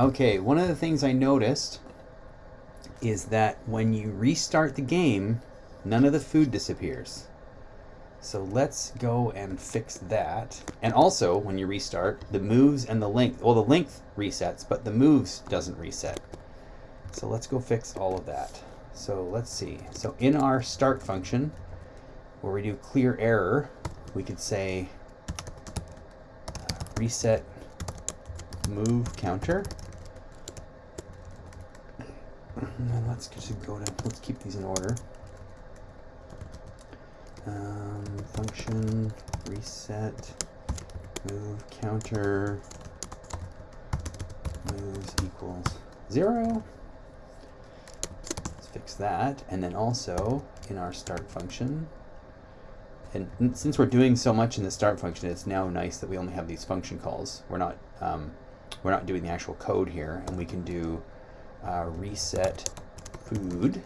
Okay, one of the things I noticed is that when you restart the game, none of the food disappears. So let's go and fix that. And also, when you restart, the moves and the length, well, the length resets, but the moves doesn't reset. So let's go fix all of that. So let's see. So in our start function, where we do clear error, we could say uh, reset move counter. Let's just go to, let's keep these in order. Um, function, reset, move counter, moves equals zero. Let's fix that. And then also in our start function, and since we're doing so much in the start function, it's now nice that we only have these function calls. We're not um, we're not doing the actual code here, and we can do uh, reset food,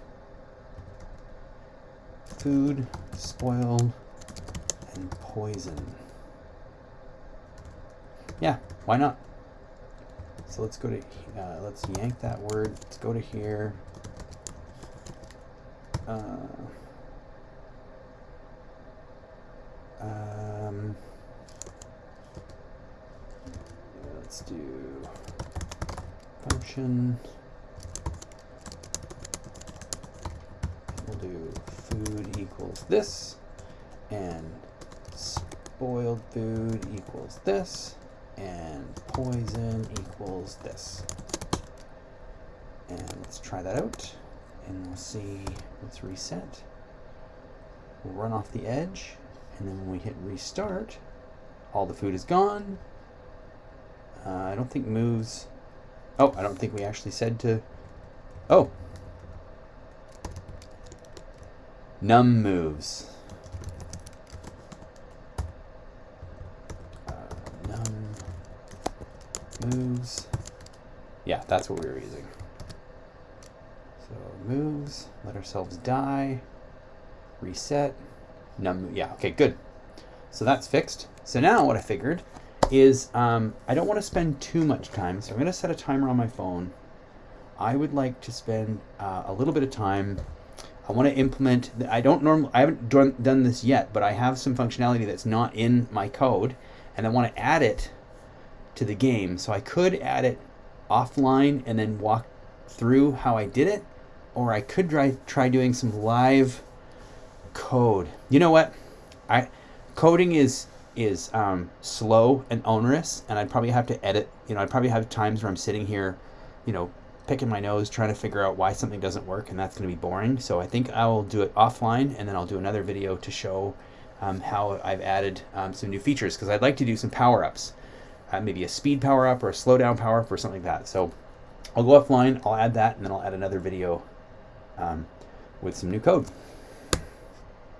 food, spoil, and poison. Yeah, why not? So let's go to, uh, let's yank that word. Let's go to here. Uh, um, let's do function. Do food equals this, and spoiled food equals this, and poison equals this. And let's try that out, and we'll see, let's reset. We'll run off the edge, and then when we hit restart, all the food is gone. Uh, I don't think moves. Oh, I don't think we actually said to. Oh. Num moves. Uh, num moves. Yeah, that's what we were using. So moves, let ourselves die, reset, num, yeah, okay, good. So that's fixed. So now what I figured is um, I don't want to spend too much time, so I'm going to set a timer on my phone. I would like to spend uh, a little bit of time. I want to implement, I don't normally, I haven't done, this yet, but I have some functionality that's not in my code, and I want to add it to the game. So I could add it offline and then walk through how I did it, or I could try, try doing some live code. You know what? I coding is is um, slow and onerous, and I'd probably have to edit. You know, I'd probably have times where I'm sitting here, you know, picking my nose trying to figure out why something doesn't work, and that's going to be boring. So I think I will do it offline, and then I'll do another video to show um, how I've added um, some new features because I'd like to do some power ups, uh, maybe a speed power up or a slowdown power up or something like that. So I'll go offline, I'll add that, and then I'll add another video um, with some new code.